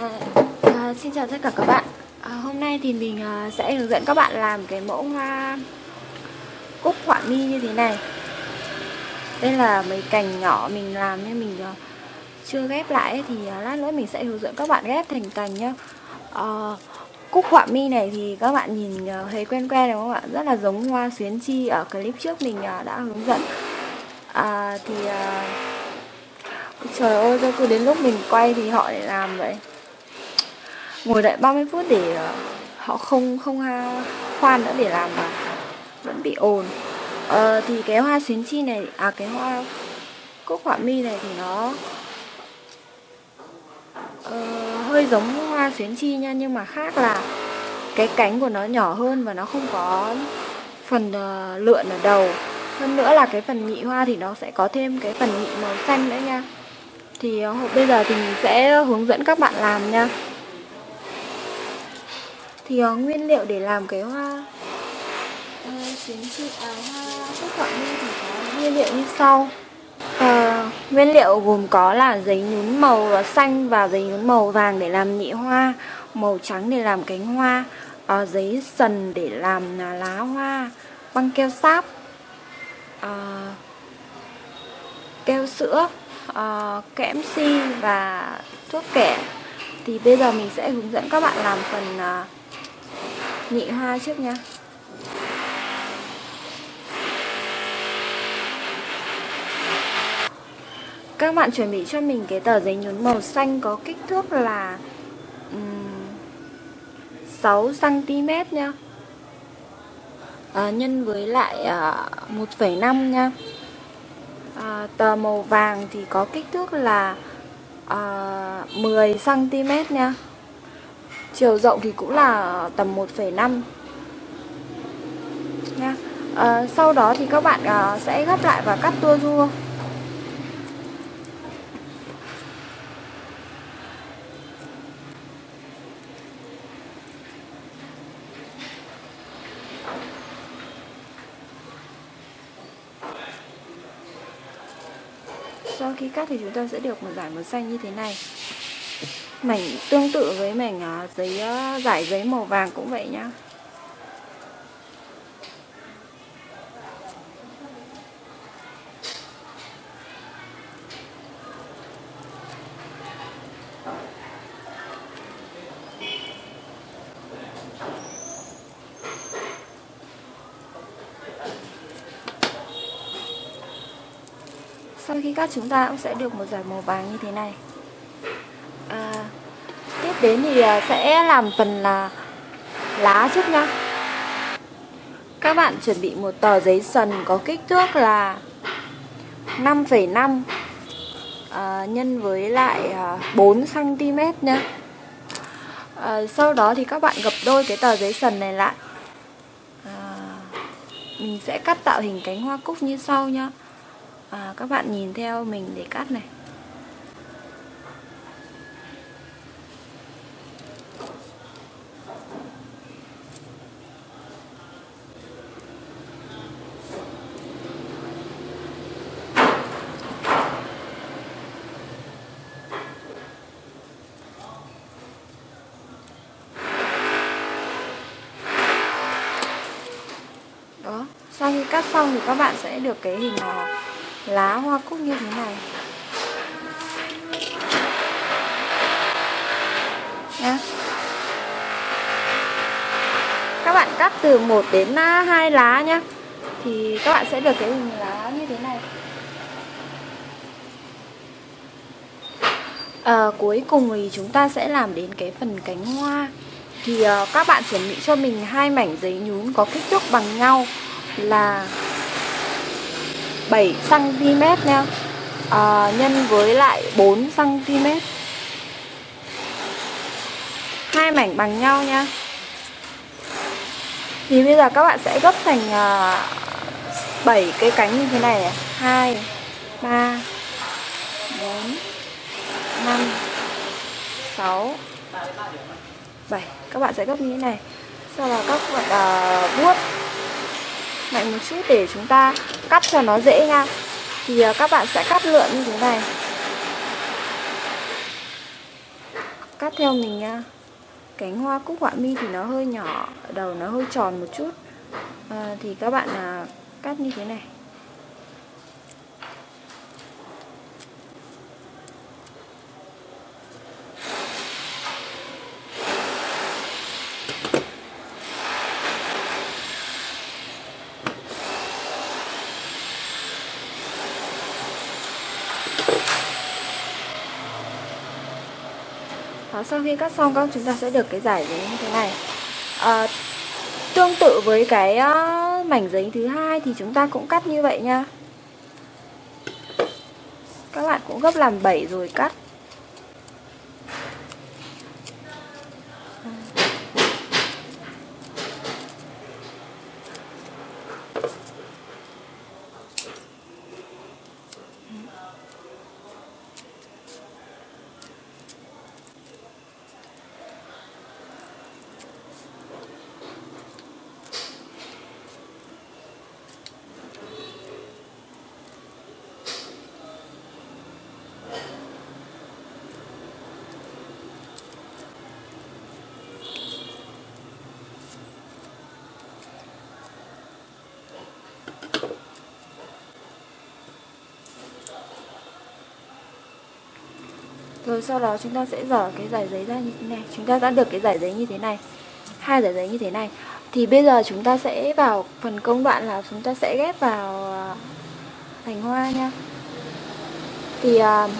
Vâng à, xin chào tất cả các bạn. À, Hôm nay thì mình à, sẽ hướng dẫn các bạn làm cái mẫu hoa cúc họa mi như thế này. Đây là mấy cành nhỏ mình làm nên mình à, chưa ghép lại ấy, Thì à, lát nữa mình sẽ hướng dẫn các bạn ghép thành cành nhá. À, Cúc họa mi này thì các bạn nhìn à, thấy quen quen đúng không ạ? Rất là giống hoa xuyến chi ở clip trước mình à, đã hướng dẫn. À, Thì... À, Trời ơi, sao cứ đến lúc mình quay thì họ lại làm vậy? Ngồi đợi 30 phút để ờ, họ không không khoan nữa để làm mà vẫn bị ồn. Ờ, Thì cái hoa xuyến chi này, à cái hoa cúc họa mi này thì nó uh, hơi giống hoa xuyến chi nha Nhưng mà khác là cái cánh của nó nhỏ hơn và nó không có phần uh, lượn ở đầu. Hơn nữa là cái phần nhị hoa thì nó sẽ có thêm cái phần nhị màu xanh nữa nha. Thì uh, bây giờ thì mình sẽ hướng dẫn các bạn làm nha thì uh, nguyên liệu để làm cái hoa? Uh, xuyến chi à, hoa cúc họa mi thì có nguyên liệu như sau. Uh, nguyên liệu gồm có là giấy nhún màu xanh và giấy nhún màu vàng để làm nhị hoa màu trắng để làm cánh hoa uh, giấy sần để làm lá hoa băng keo sáp uh, keo sữa uh, kẽm si và thuốc kẻ. Thì bây giờ mình sẽ hướng dẫn các bạn làm phần uh, nhị hoa trước nha. Các bạn chuẩn bị cho mình cái tờ giấy nhún màu xanh có kích thước là um, 6 cm nha. À, nhân với lại ờ, uh, 1,5 nha. À, tờ màu vàng thì có kích thước là uh, 10 cm nha chiều rộng thì cũng là tầm 1,5 nha. À, sau đó thì các bạn à, sẽ gấp lại và cắt tua rua sau khi cắt thì chúng ta sẽ được một giải màu xanh như thế này mảnh tương tự với mảnh à, giấy à, giải giấy màu vàng cũng vậy nhá. Sau khi cắt chúng ta cũng sẽ được một giải màu vàng như thế này đến thì ờ, sẽ làm phần là lá trước nhá. Các bạn chuẩn bị một tờ giấy sần có kích thước là 5,5 à, ờ, nhân với lại 4 cm nhá. À, sau đó thì các bạn gập đôi cái tờ giấy sần này lại. À, mình sẽ cắt tạo hình cánh hoa cúc như sau nhá. À, các bạn nhìn theo mình để cắt này đó sau khi cắt xong thì các bạn sẽ được cái hình là lá hoa cúc như thế này. Nhá. Các bạn cắt từ 1 đến 2 lá nhá. Thì các bạn sẽ được cái hình lá như thế này. À, cuối cùng thì chúng ta sẽ làm đến cái phần cánh hoa. Thì uh, các bạn chuẩn bị cho mình hai mảnh giấy nhún có kích thước bằng nhau là 7 cm nha. À, nhân với lại 4 cm hai mảnh bằng nhau nha. Thì bây giờ các bạn sẽ gấp thành à, uh, 7 cái cánh như thế này. 2 3 4 5 6 7 các bạn sẽ gấp như thế này. Sau đó các bạn uh, vuốt mạnh một chút để chúng ta cắt cho nó dễ nha. Thì à, các bạn sẽ cắt lượn như thế này. Cắt theo mình nha cánh hoa cúc họa mi thì nó hơi nhỏ đầu nó hơi tròn một chút. À, thì các bạn à, cắt như thế này. Đó, sau khi cắt xong các chúng ta sẽ được cái giải giấy như thế này. À, Tương tự với cái uh, mảnh giấy thứ hai thì chúng ta cũng cắt như vậy nha. Các bạn cũng gấp làm 7 rồi cắt. Rồi sau đó chúng ta sẽ dở cái giải giấy ra như thế này. Chúng ta đã được cái giải giấy như thế này. Hai giải giấy như thế này. Thì bây giờ chúng ta sẽ vào phần công đoạn là chúng ta sẽ ghép vào à, thành hoa nha. Thì uh,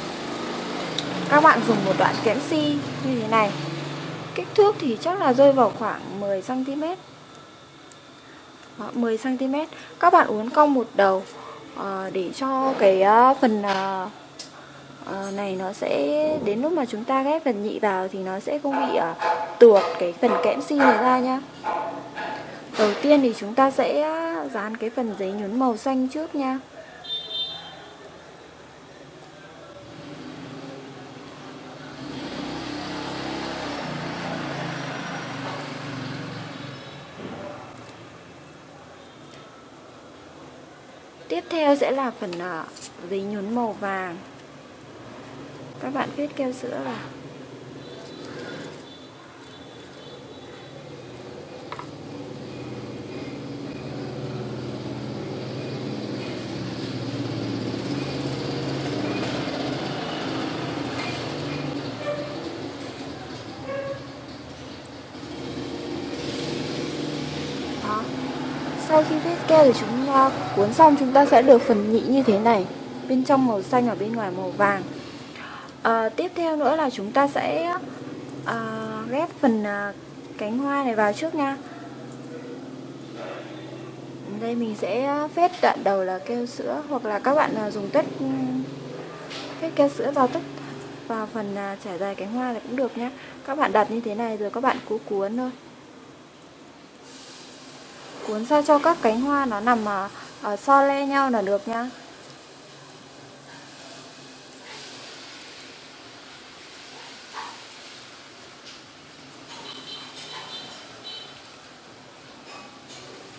các bạn dùng một đoạn kẽm si như thế này. Kích thước thì chắc là rơi vào khoảng 10cm 10cm Các bạn uốn cong một đầu uh, để cho cái uh, phần uh, uh, này nó sẽ đến lúc mà chúng ta ghép phần nhị vào thì nó sẽ không bị uh, tuột cái phần kẽm si này ra nhá đầu tiên thì chúng ta sẽ dán cái phần giấy nhún màu xanh trước nha. Tiếp theo sẽ là phần ờ, giấy nhún màu vàng các bạn viết keo sữa vào. Sau khi viết keo thì chúng ta cuốn xong, chúng ta sẽ được phần nhị như thế này. Bên trong màu xanh ở bên ngoài màu vàng à, tiếp theo nữa là chúng ta sẽ à, ghép phần à, cánh hoa này vào trước nha. Đây mình sẽ phết đoạn đầu là keo sữa hoặc là các bạn à, dùng tất ừ, phết keo sữa vào tất vào phần à, trải dài cánh hoa này cũng được nhé các bạn đặt như thế này rồi các bạn cứ cuốn thôi. Cuốn sao cho các cánh hoa nó nằm à, à, so le nhau là được nhá.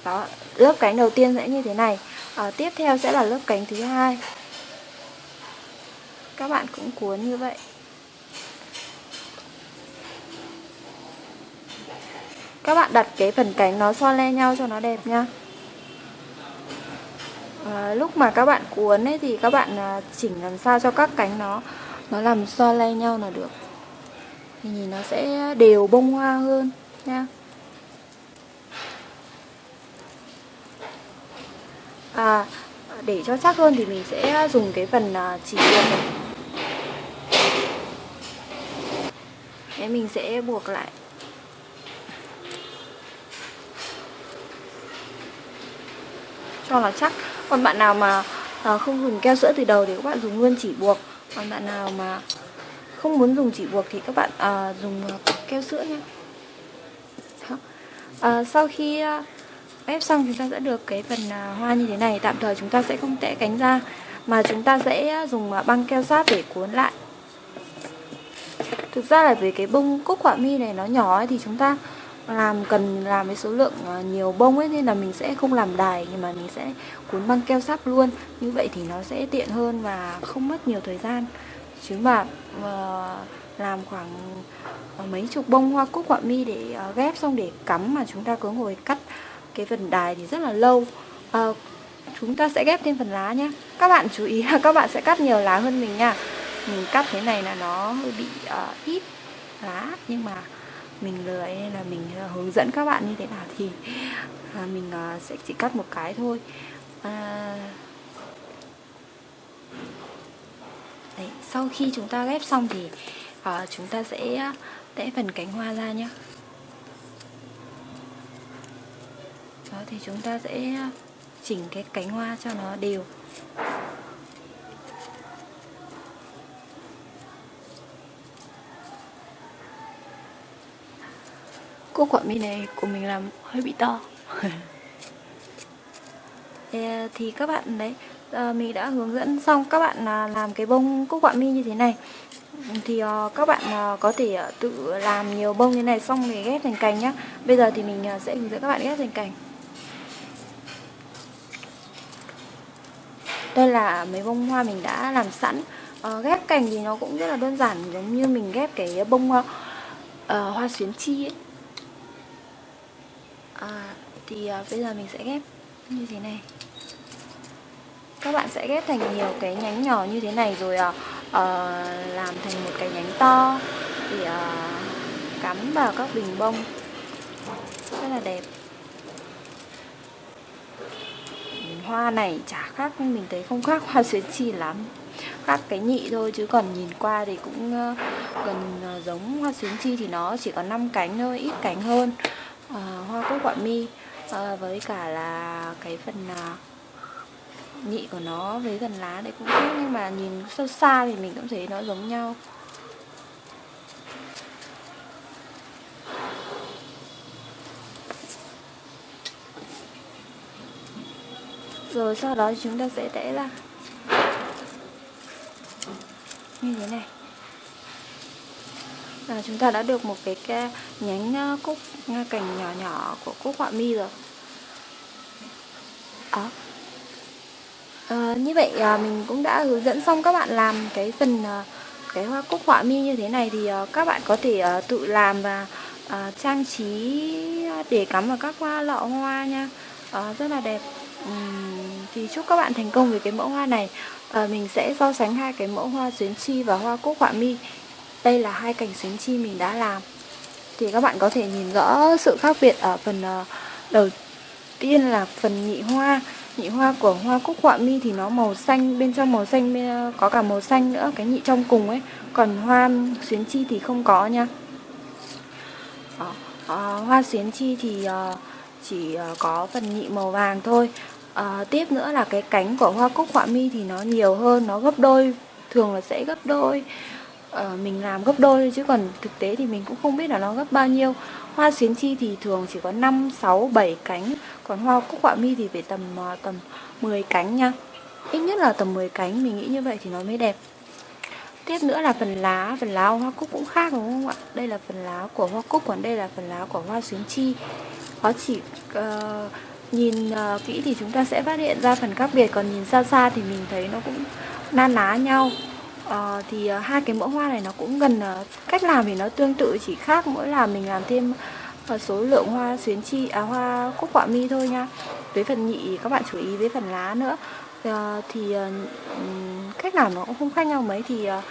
Đó lớp cánh đầu tiên sẽ như thế này. À, tiếp theo sẽ là lớp cánh thứ hai. Các bạn cũng cuốn như vậy. Các bạn đặt cái phần cánh nó so le nhau cho nó đẹp nha. À, lúc mà các bạn cuốn ấy thì các bạn à, chỉnh làm sao cho các cánh nó nó làm so le nhau là được. Thì nhìn nó sẽ đều bông hoa hơn nha. À, để cho chắc hơn thì mình sẽ dùng cái phần à, chỉ buộc này. Mình sẽ buộc lại. Cho nó chắc. Còn bạn nào mà à, không dùng keo sữa từ đầu thì các bạn dùng luôn chỉ buộc. Còn bạn nào mà không muốn dùng chỉ buộc thì các bạn à, dùng à, keo sữa nha à, sau khi à, à, ép xong chúng ta sẽ được cái phần à, hoa như thế này. Tạm thời chúng ta sẽ không tẽ cánh ra mà chúng ta sẽ à, dùng à, băng keo sát để cuốn lại. Thực ra là về cái bông cúc họa mi này nó nhỏ ấy, thì chúng ta làm cần làm với số lượng nhiều bông ấy nên là mình sẽ không làm đài nhưng mà mình sẽ cuốn băng keo sáp luôn. Như vậy thì nó sẽ tiện hơn và không mất nhiều thời gian. Chứ mà uh, làm khoảng mấy chục bông hoa cúc họa mi để ghép xong để cắm mà chúng ta cứ ngồi cắt cái phần đài thì rất là lâu. À, chúng ta sẽ ghép thêm phần lá nhé các bạn chú ý là các bạn sẽ cắt nhiều lá hơn mình nha. Mình cắt thế này là nó hơi bị uh, ít lá nhưng mà mình lười nên là mình uh, hướng dẫn các bạn như thế nào thì uh, mình uh, sẽ chỉ cắt một cái thôi. Uh, Đấy, sau khi chúng ta ghép xong thì uh, chúng ta sẽ tẽ phần cánh hoa ra nhé thì chúng ta sẽ chỉnh cái cánh hoa cho nó đều. Cúc quả mi này của mình làm hơi bị to. Thì các bạn đấy à, Mình đã hướng dẫn xong các bạn à, làm cái bông cúc quả mi như thế này. Thì các bạn có thể tự làm nhiều bông như này xong thì ghép thành cành nhá. Bây giờ thì mình sẽ hướng dẫn các bạn ghép thành cành đây là mấy bông hoa mình đã làm sẵn. À, ghép cành thì nó cũng rất là đơn giản giống như mình ghép cái bông uh, uh, hoa xuyến chi ấy. À, thì uh, bây giờ mình sẽ ghép như thế này. Các bạn sẽ ghép thành nhiều cái nhánh nhỏ như thế này rồi uh, uh, làm thành một cái nhánh to thì uh, cắm vào các bình bông. Rất là đẹp. Hoa này chả khác mình thấy không khác hoa xuyến chi lắm. Khác cái nhị thôi chứ còn nhìn qua thì cũng ờ, gần ờ, giống hoa xuyến chi thì nó chỉ có 5 cánh thôi ít cánh hơn. À, hoa cúc quả mi à, với cả là cái phần à, nhị của nó với gần lá đấy cũng khác nhưng mà nhìn sâu xa thì mình cũng thấy nó giống nhau. Rồi sau đó chúng ta sẽ tẽ ra như thế này. Là chúng ta đã được một cái, cái nhánh à, cúc à, cành nhỏ nhỏ của cúc họa mi rồi. Đó. À, như vậy à, mình cũng đã hướng dẫn xong các bạn làm cái phần à, cái hoa cúc họa mi như thế này thì à, các bạn có thể à, tự làm và à, trang trí để cắm vào các hoa lọ hoa nha. À, rất là đẹp. Uhm, thì chúc các bạn thành công với cái mẫu hoa này. À, mình sẽ so sánh hai cái mẫu hoa xuyến chi và hoa cúc họa mi. Đây là hai cành xuyến chi mình đã làm. Thì các bạn có thể nhìn rõ sự khác biệt ở phần uh, đầu tiên là phần nhị hoa. Nhị hoa của hoa cúc họa mi thì nó màu xanh bên trong màu xanh bên, ờ, có cả màu xanh nữa cái nhị trong cùng ấy. Còn hoa xuyến chi thì không có nha. Đó. À, hoa xuyến chi thì uh, chỉ có phần nhị màu vàng thôi à, tiếp nữa là cái cánh của hoa cúc họa mi thì nó nhiều hơn nó gấp đôi thường là sẽ gấp đôi. À, mình làm gấp đôi chứ còn thực tế thì mình cũng không biết là nó gấp bao nhiêu. Hoa xuyến chi thì thường chỉ có 5, 6, 7 cánh còn hoa cúc họa mi thì phải tầm ờ, tầm 10 cánh nha. Ít nhất là tầm 10 cánh mình nghĩ như vậy thì nó mới đẹp. Tiếp nữa là phần lá phần lá hoa cúc cũng khác đúng không ạ? Đây là phần lá của hoa cúc còn đây là phần lá của hoa xuyến chi. Nó chỉ uh, nhìn uh, kỹ thì chúng ta sẽ phát hiện ra phần khác biệt còn nhìn xa xa thì mình thấy nó cũng na ná nhau. Uh, thì uh, hai cái mẫu hoa này nó cũng gần uh, cách làm thì nó tương tự chỉ khác mỗi là mình làm thêm uh, số lượng hoa xuyến chi à hoa cúc quả mi thôi nha. Với phần nhị các bạn chú ý với phần lá nữa. Uh, thì uh, cách làm nó cũng không khác nhau mấy thì uh,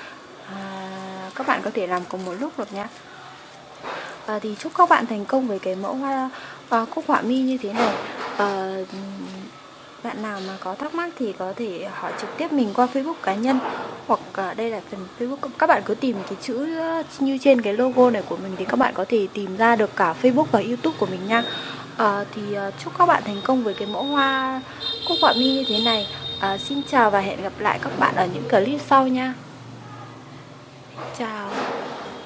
uh, các bạn có thể làm cùng một lúc được nha. À, thì chúc các bạn thành công với cái mẫu hoa à, cúc họa mi như thế này. Ờ, bạn nào mà có thắc mắc thì có thể hỏi trực tiếp mình qua Facebook cá nhân hoặc uh, đây là phần Facebook các bạn cứ tìm cái chữ như trên cái logo này của mình thì các bạn có thể tìm ra được cả Facebook và YouTube của mình nha. Uh, thì uh, chúc các bạn thành công với cái mẫu hoa cúc họa mi như thế này. Uh, xin chào và hẹn gặp lại các bạn ở những clip sau nha. Chào.